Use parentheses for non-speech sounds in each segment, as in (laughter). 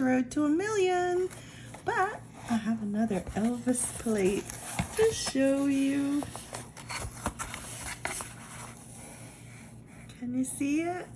road to a million. But I have another Elvis plate to show you. Can you see it?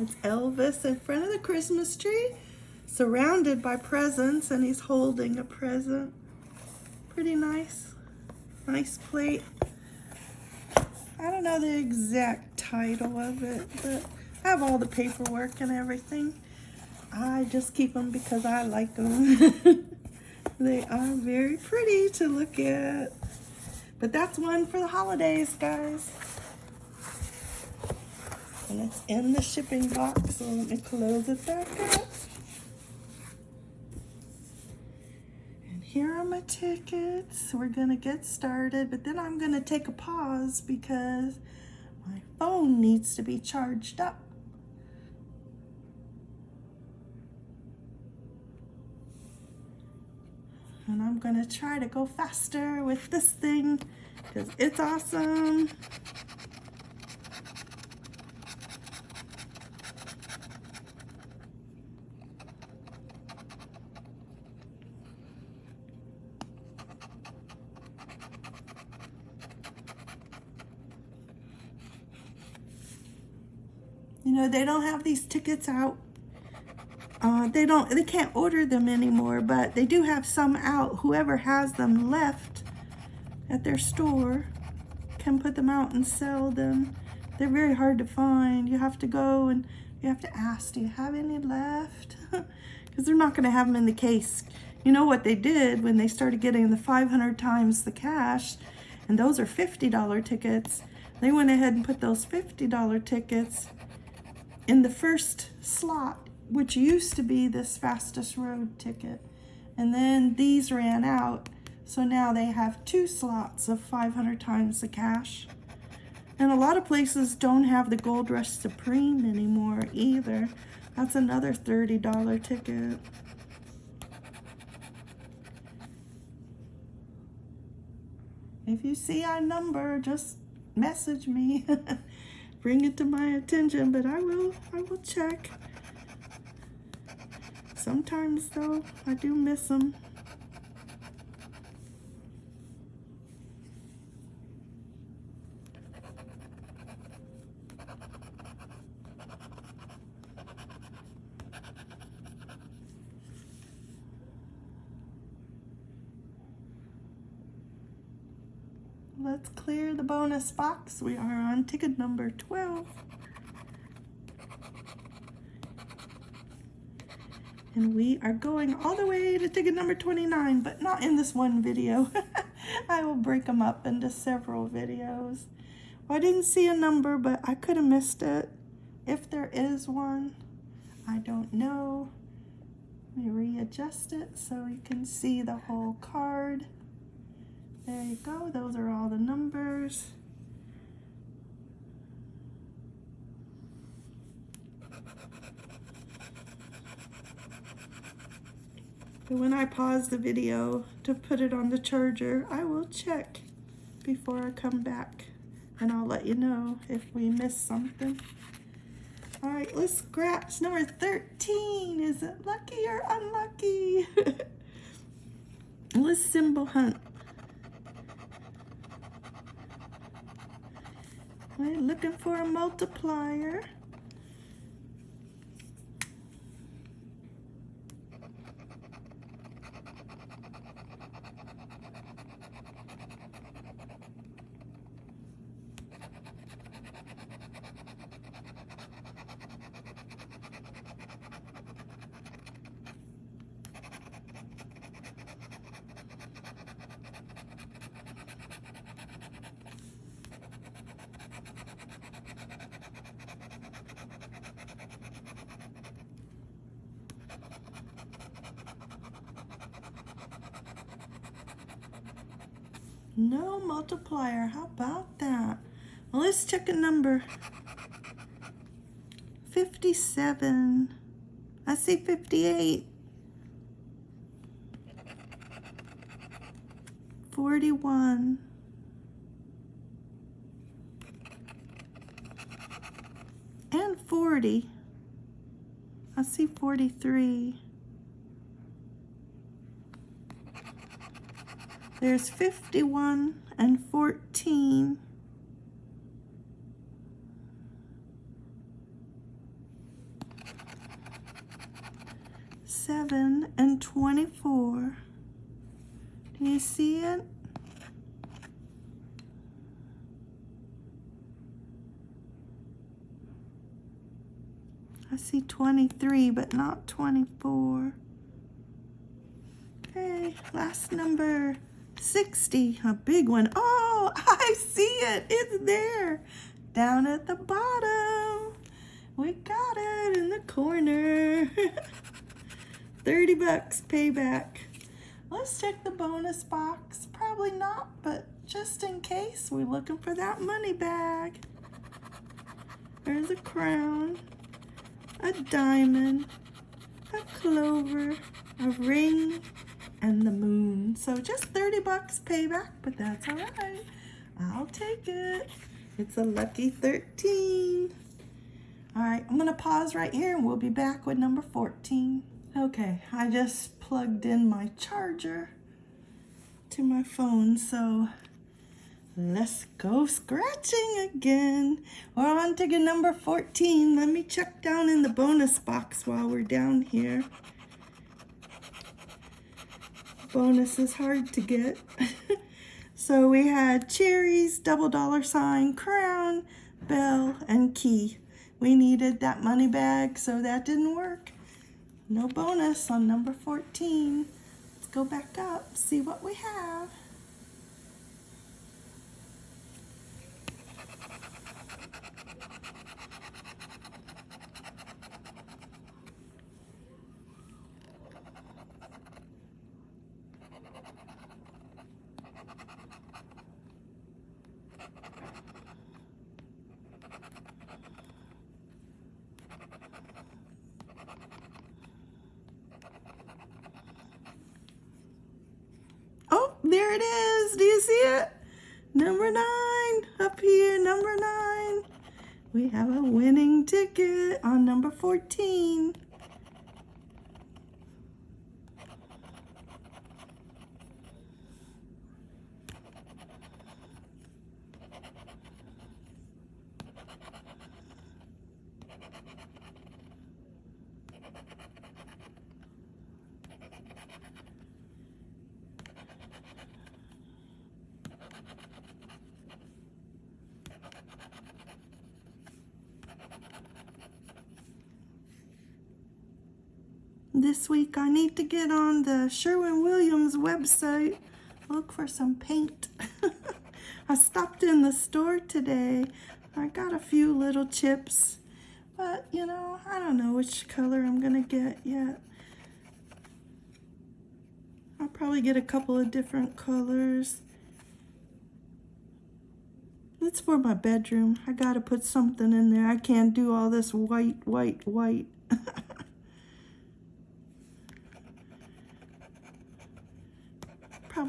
It's Elvis in front of the Christmas tree, surrounded by presents, and he's holding a present. Pretty nice. Nice plate. I don't know the exact title of it, but I have all the paperwork and everything. I just keep them because I like them. (laughs) they are very pretty to look at. But that's one for the holidays, guys. And it's in the shipping box, so let me close it back up. And here are my tickets. We're gonna get started, but then I'm gonna take a pause because my phone needs to be charged up. And I'm gonna try to go faster with this thing because it's awesome. You know, they don't have these tickets out. Uh, they don't, they can't order them anymore, but they do have some out. Whoever has them left at their store can put them out and sell them. They're very hard to find. You have to go and you have to ask, do you have any left? (laughs) Because they're not going to have them in the case. You know what they did when they started getting the 500 times the cash, and those are $50 tickets. They went ahead and put those $50 tickets in the first slot, which used to be this fastest road ticket. And then these ran out. So now they have two slots of 500 times the cash. And a lot of places don't have the Gold Rush Supreme anymore either. That's another $30 ticket. If you see our number, just message me. (laughs) bring it to my attention, but I will, I will check. Sometimes though, I do miss them. Let's clear the bonus box. We are on ticket number 12. And we are going all the way to ticket number 29, but not in this one video. (laughs) I will break them up into several videos. Well, I didn't see a number, but I could have missed it. If there is one, I don't know. Let me readjust it so you can see the whole card. There you go. Those are all the numbers. But when I pause the video to put it on the charger, I will check before I come back and I'll let you know if we miss something. All right, let's scratch number 13. Is it lucky or unlucky? (laughs) let's symbol hunt. We're looking for a multiplier. No multiplier. How about that? Well, let's check a number. 57. I see 58. 41. And 40. I see 43. There's 51 and 14. Seven and 24. Do you see it? I see 23, but not 24. Okay, last number, 60, a big one. Oh, (laughs) I see it, it's there, down at the bottom. We got it in the corner. (laughs) 30 bucks payback. Let's check the bonus box. Probably not, but just in case, we're looking for that money bag. There's a crown a diamond, a clover, a ring, and the moon. So just 30 bucks payback, but that's all right. I'll take it. It's a lucky 13. All right, I'm gonna pause right here and we'll be back with number 14. Okay, I just plugged in my charger to my phone, so Let's go scratching again. We're on to number 14. Let me check down in the bonus box while we're down here. Bonus is hard to get. (laughs) so we had cherries, double dollar sign, crown, bell, and key. We needed that money bag, so that didn't work. No bonus on number 14. Let's go back up, see what we have. There it is. Do you see it? Number nine, up here, number nine. We have a winning ticket on number 14. This week I need to get on the Sherwin-Williams website, look for some paint. (laughs) I stopped in the store today. I got a few little chips, but you know, I don't know which color I'm gonna get yet. I'll probably get a couple of different colors. It's for my bedroom. I gotta put something in there. I can't do all this white, white, white.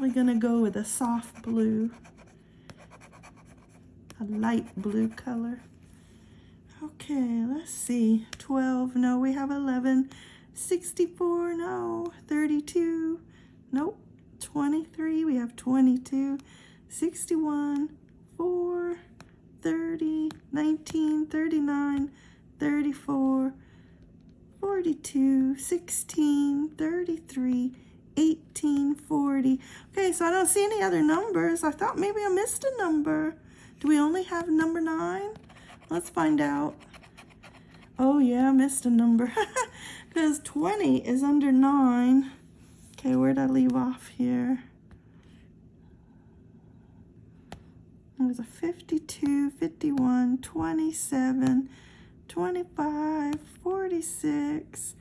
Probably gonna go with a soft blue, a light blue color. Okay, let's see, 12, no, we have 11, 64, no, 32, nope, 23, we have 22, 61, 4, 30, 19, 39, 34, 42, 16, 33, 1840. Okay, so I don't see any other numbers. I thought maybe I missed a number. Do we only have number nine? Let's find out. Oh yeah, I missed a number. (laughs) Because 20 is under nine. Okay, where'd I leave off here? There's a 52, 51, 27, 25, 46,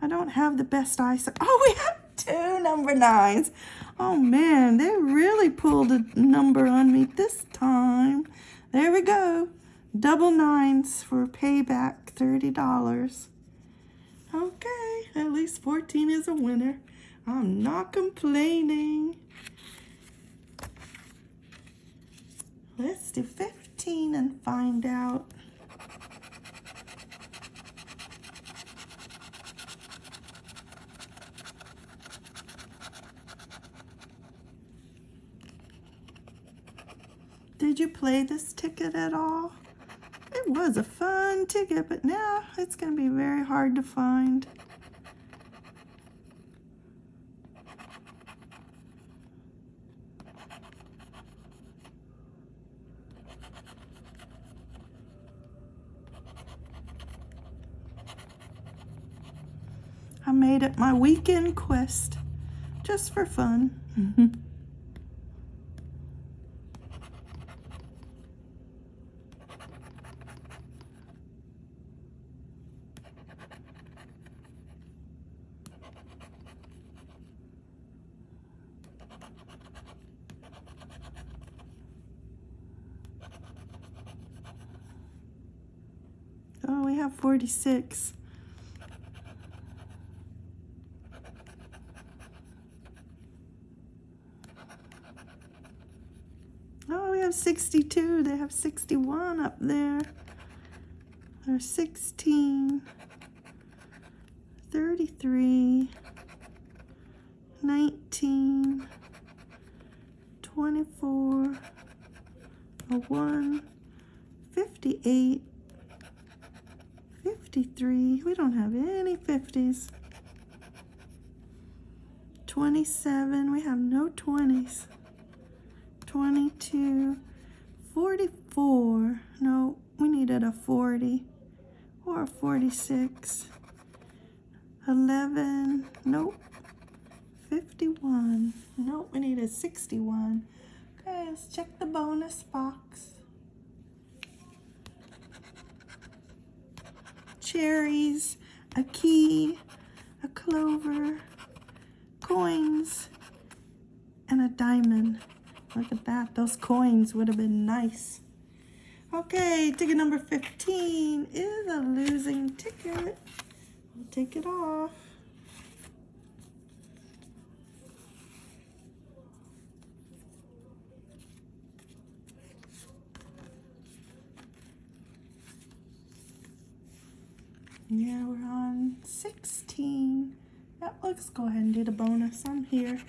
I don't have the best eyesight. (laughs) Oh, we have two number nines. Oh man, they really pulled a number on me this time. There we go. Double nines for payback, $30. Okay, at least 14 is a winner. I'm not complaining. Let's do 15 and find out Did you play this ticket at all? It was a fun ticket, but now it's going to be very hard to find. I made it my weekend quest just for fun. (laughs) have 46. Oh, we have 62. They have 61 up there. There's 16, 33, 19, 24, a 1, 58, 53. We don't have any 50s. 27. We have no 20s. 22, 44. No, we needed a 40 or a 46. 11. Nope. 51. Nope, we needed 61. Okay, check the bonus box. Cherries, a key, a clover, coins, and a diamond. Look at that. Those coins would have been nice. Okay, ticket number 15 is a losing ticket. We'll take it off. Yeah, we're on 16. Yep, let's go ahead and do the bonus. I'm here.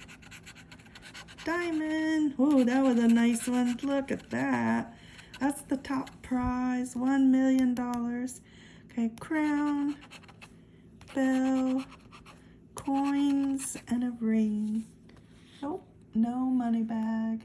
Diamond. Oh, that was a nice one. Look at that. That's the top prize. $1 million. Okay, crown, bell, coins, and a ring. Nope, no money bag.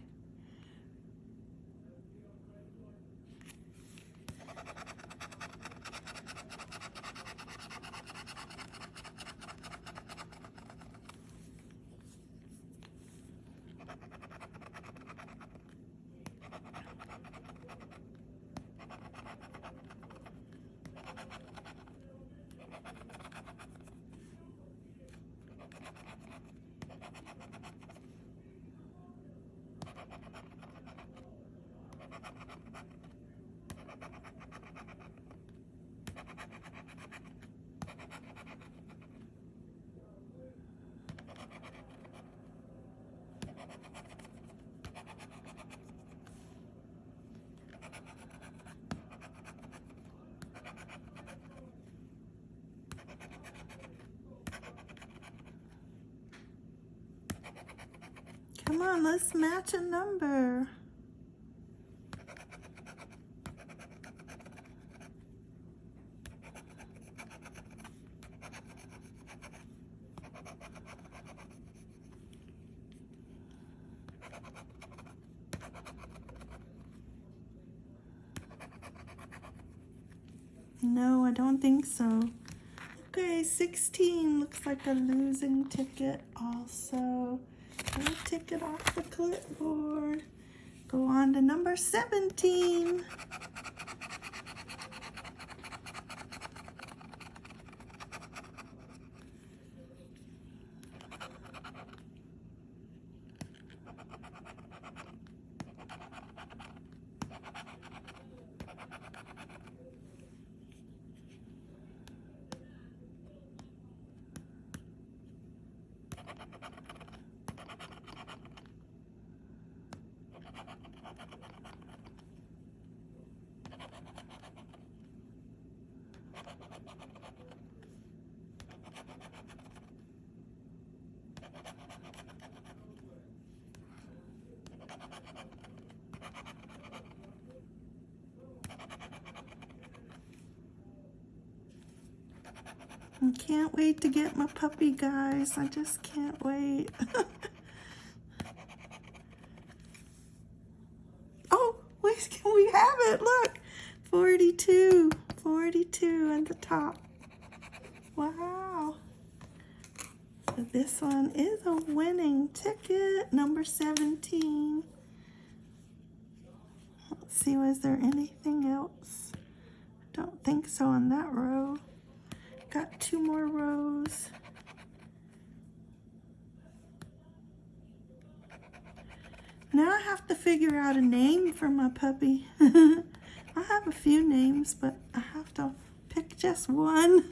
Come on, let's match a number. No, I don't think so. Okay, 16 looks like a losing ticket also. We'll take it off the clipboard. Go on to number 17. I can't wait to get my puppy, guys. I just can't wait. (laughs) oh, wait, can we have it? Look, 42, 42 at the top. Wow. So this one is a winning ticket, number 17. Let's see, was there anything else? Don't think so on that row. Got two more rows. Now I have to figure out a name for my puppy. (laughs) I have a few names, but I have to pick just one.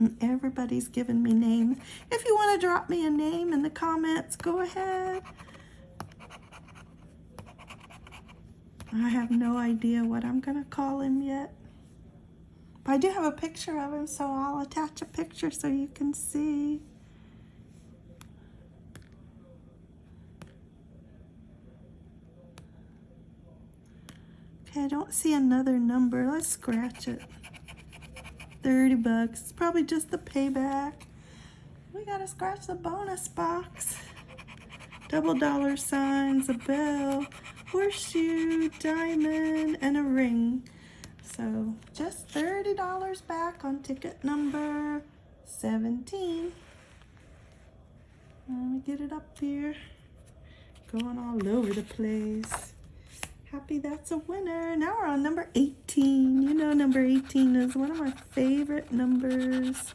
(laughs) Everybody's giving me names. If you want to drop me a name in the comments, go ahead. I have no idea what I'm going to call him yet. But I do have a picture of him, so I'll attach a picture so you can see. Okay, I don't see another number. Let's scratch it. 30 bucks. It's probably just the payback. We gotta scratch the bonus box. Double dollar signs, a bell, horseshoe, diamond, and a ring. So just $30 back on ticket number 17. Let me get it up here. Going all over the place. Happy that's a winner. Now we're on number 18. You know number 18 is one of my favorite numbers.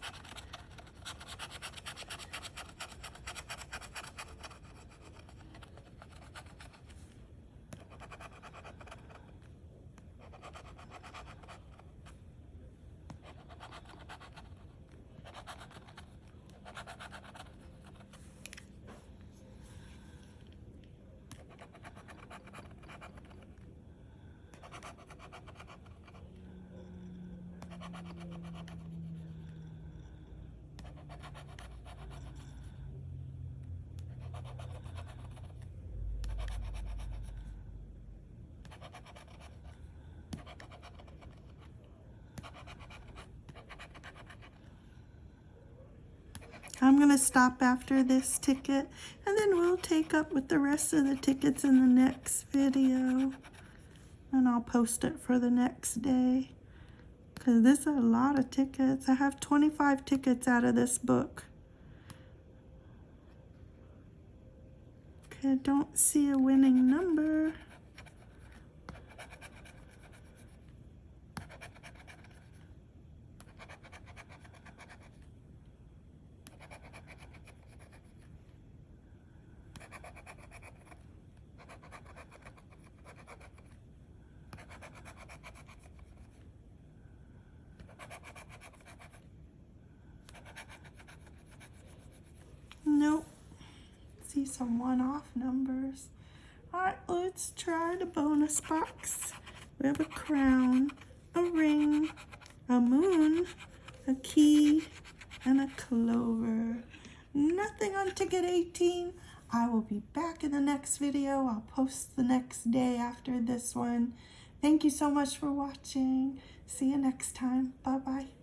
I'm going to stop after this ticket and then we'll take up with the rest of the tickets in the next video. And I'll post it for the next day. Because this is a lot of tickets. I have 25 tickets out of this book. Okay, I don't see a winning number. Nope. See one-off numbers. All right, let's try the bonus box. We have a crown, a ring, a moon, a key, and a clover. Nothing on ticket 18. I will be back in the next video. I'll post the next day after this one. Thank you so much for watching. See you next time. Bye-bye.